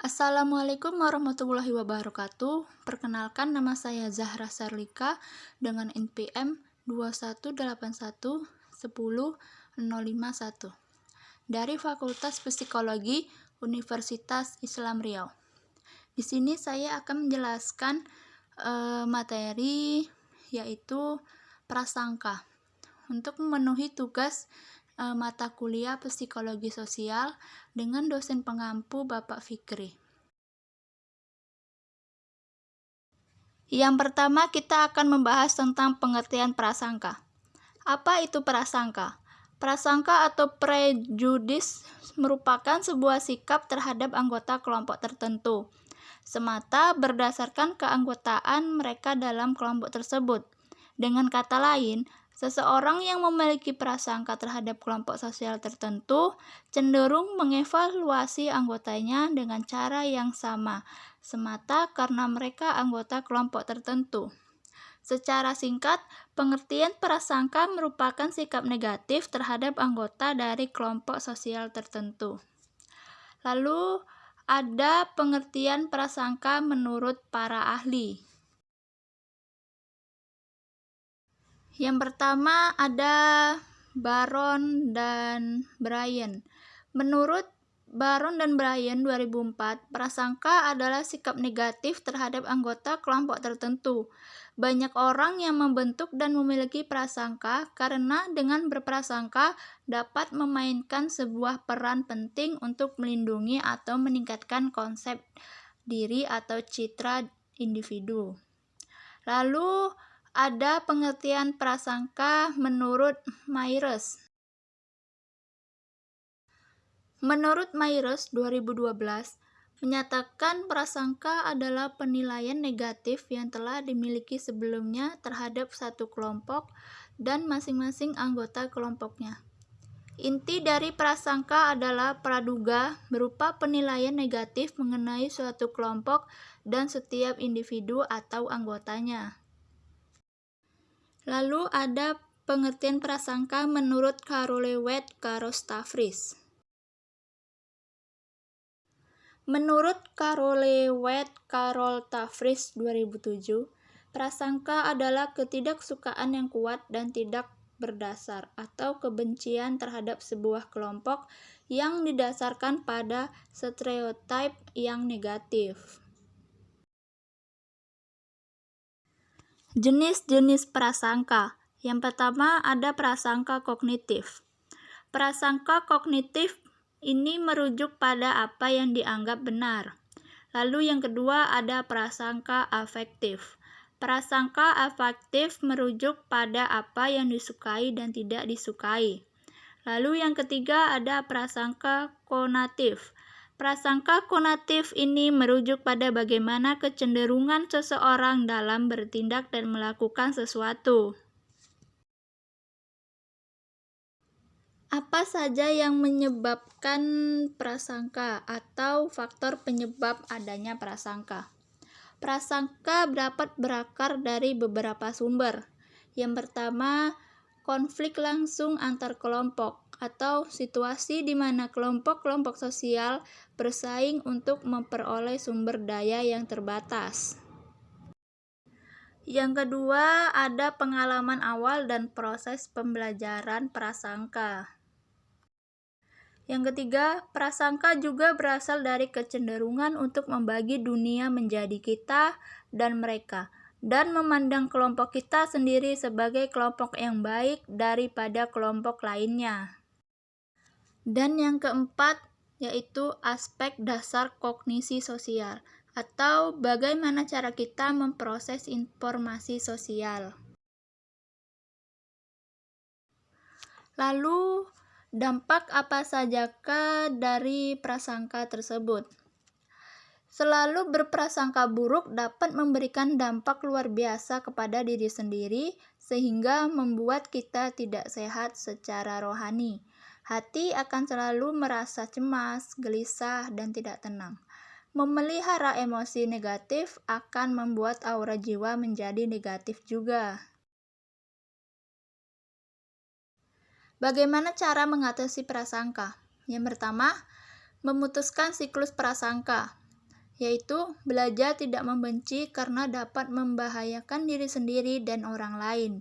Assalamualaikum warahmatullahi wabarakatuh. Perkenalkan nama saya Zahra Sarlika dengan NPM 218110051 dari Fakultas Psikologi Universitas Islam Riau. Di sini saya akan menjelaskan uh, materi yaitu prasangka. Untuk memenuhi tugas uh, mata kuliah psikologi sosial dengan dosen pengampu Bapak Fikri. Yang pertama kita akan membahas tentang pengertian prasangka. Apa itu prasangka? Prasangka atau prejudis merupakan sebuah sikap terhadap anggota kelompok tertentu, semata berdasarkan keanggotaan mereka dalam kelompok tersebut. Dengan kata lain, Seseorang yang memiliki prasangka terhadap kelompok sosial tertentu cenderung mengevaluasi anggotanya dengan cara yang sama, semata karena mereka anggota kelompok tertentu. Secara singkat, pengertian prasangka merupakan sikap negatif terhadap anggota dari kelompok sosial tertentu. Lalu, ada pengertian prasangka menurut para ahli. Yang pertama ada Baron dan Brian. Menurut Baron dan Brian 2004, prasangka adalah sikap negatif terhadap anggota kelompok tertentu. Banyak orang yang membentuk dan memiliki prasangka karena dengan berprasangka dapat memainkan sebuah peran penting untuk melindungi atau meningkatkan konsep diri atau citra individu. Lalu ada pengertian prasangka menurut Myers. Menurut Myers 2012, menyatakan prasangka adalah penilaian negatif yang telah dimiliki sebelumnya terhadap satu kelompok dan masing-masing anggota kelompoknya. Inti dari prasangka adalah praduga berupa penilaian negatif mengenai suatu kelompok dan setiap individu atau anggotanya. Lalu ada pengertian prasangka menurut Carole Wet Stavris. Menurut Carole Wet Carol Tafris 2007, prasangka adalah ketidaksukaan yang kuat dan tidak berdasar atau kebencian terhadap sebuah kelompok yang didasarkan pada stereotip yang negatif. Jenis-jenis prasangka. Yang pertama ada prasangka kognitif. Prasangka kognitif ini merujuk pada apa yang dianggap benar. Lalu yang kedua ada prasangka afektif. Prasangka afektif merujuk pada apa yang disukai dan tidak disukai. Lalu yang ketiga ada prasangka konatif. Prasangka konatif ini merujuk pada bagaimana kecenderungan seseorang dalam bertindak dan melakukan sesuatu. Apa saja yang menyebabkan prasangka atau faktor penyebab adanya prasangka? Prasangka dapat berakar dari beberapa sumber. Yang pertama, konflik langsung antar kelompok atau situasi di mana kelompok-kelompok sosial bersaing untuk memperoleh sumber daya yang terbatas. Yang kedua, ada pengalaman awal dan proses pembelajaran prasangka. Yang ketiga, prasangka juga berasal dari kecenderungan untuk membagi dunia menjadi kita dan mereka, dan memandang kelompok kita sendiri sebagai kelompok yang baik daripada kelompok lainnya. Dan yang keempat yaitu aspek dasar kognisi sosial atau bagaimana cara kita memproses informasi sosial. Lalu, dampak apa sajakah dari prasangka tersebut? Selalu berprasangka buruk dapat memberikan dampak luar biasa kepada diri sendiri, sehingga membuat kita tidak sehat secara rohani. Hati akan selalu merasa cemas, gelisah, dan tidak tenang. Memelihara emosi negatif akan membuat aura jiwa menjadi negatif juga. Bagaimana cara mengatasi prasangka? Yang pertama, memutuskan siklus prasangka. yaitu belajar tidak membenci karena dapat membahayakan diri sendiri dan orang lain,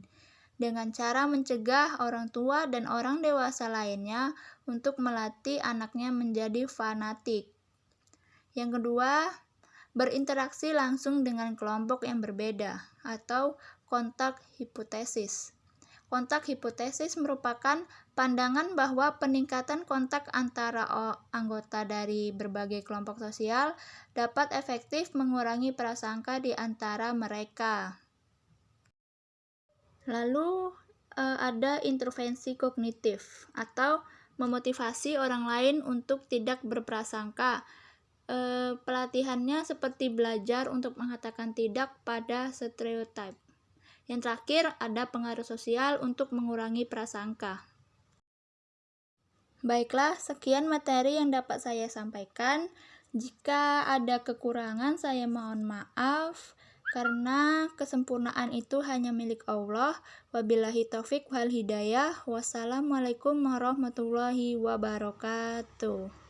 dengan cara mencegah orang tua dan orang dewasa lainnya untuk melatih anaknya menjadi fanatik. Yang kedua, berinteraksi langsung dengan kelompok yang berbeda atau kontak hipotesis. Kontak hipotesis merupakan pandangan bahwa peningkatan kontak antara anggota dari berbagai kelompok sosial dapat efektif mengurangi prasangka di antara mereka. Lalu eh, ada intervensi kognitif atau memotivasi orang lain untuk tidak berprasangka. E, pelatihannya seperti belajar untuk mengatakan tidak pada stereotip. Yang terakhir, ada pengaruh sosial untuk mengurangi prasangka. Baiklah, sekian materi yang dapat saya sampaikan. Jika ada kekurangan, saya mohon maaf karena kesempurnaan itu hanya milik Allah. Wabillahi taufik wal hidayah. Wassalamualaikum warahmatullahi wabarakatuh.